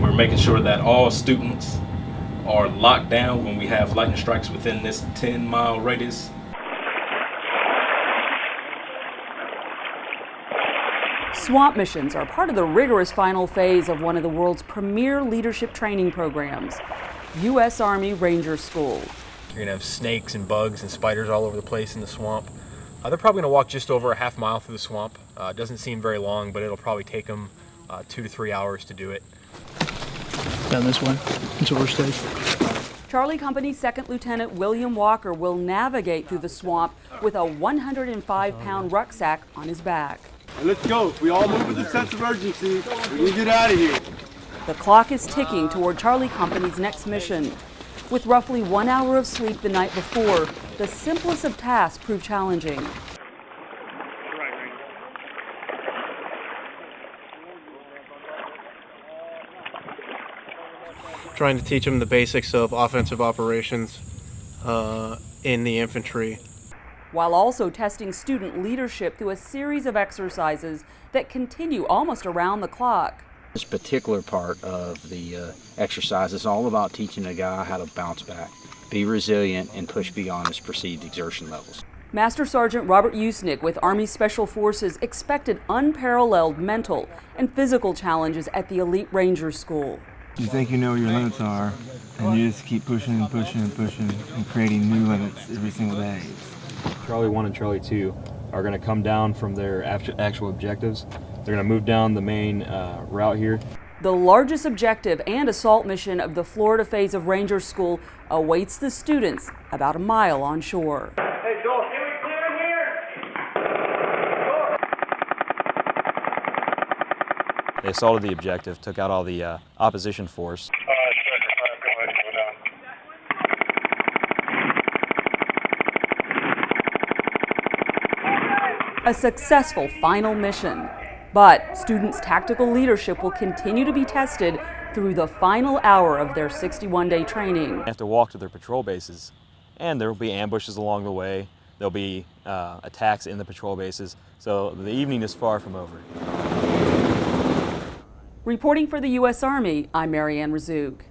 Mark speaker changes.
Speaker 1: We're making sure that all students are locked down when we have lightning strikes within this 10 mile radius.
Speaker 2: SWAMP missions are part of the rigorous final phase of one of the world's premier leadership training programs, U.S. Army Ranger School.
Speaker 3: You're gonna have snakes and bugs and spiders all over the place in the swamp. Uh, they're probably gonna walk just over a half mile through the swamp. Uh, it doesn't seem very long, but it'll probably take them uh, two to three hours to do it.
Speaker 4: Down this way, until we're stage.
Speaker 2: Charlie Company's Second Lieutenant William Walker will navigate through the swamp with a 105 pound rucksack on his back.
Speaker 5: let's go. We all move with a sense of urgency. We can get out of here.
Speaker 2: The clock is ticking toward Charlie Company's next mission. With roughly one hour of sleep the night before, the simplest of tasks proved challenging.
Speaker 4: Trying to teach them the basics of offensive operations uh, in the infantry.
Speaker 2: While also testing student leadership through a series of exercises that continue almost around the clock.
Speaker 6: This particular part of the uh, exercise is all about teaching a guy how to bounce back, be resilient, and push beyond his perceived exertion levels.
Speaker 2: Master Sergeant Robert Usnick with Army Special Forces expected unparalleled mental and physical challenges at the Elite Ranger School.
Speaker 7: You think you know what your limits are, and you just keep pushing and pushing and pushing and creating new limits every single day.
Speaker 8: Charlie 1 and Charlie 2 are going to come down from their actual objectives. They're going to move down the main uh, route here.
Speaker 2: The largest objective and assault mission of the Florida phase of Ranger School awaits the students about a mile on
Speaker 8: They assaulted the objective, took out all the uh, opposition force.
Speaker 2: A successful final mission. But students' tactical leadership will continue to be tested through the final hour of their 61-day training.
Speaker 8: They have to walk to their patrol bases, and there will be ambushes along the way. There'll be uh, attacks in the patrol bases, so the evening is far from over.
Speaker 2: Reporting for the U.S. Army, I'm Marianne Razuk.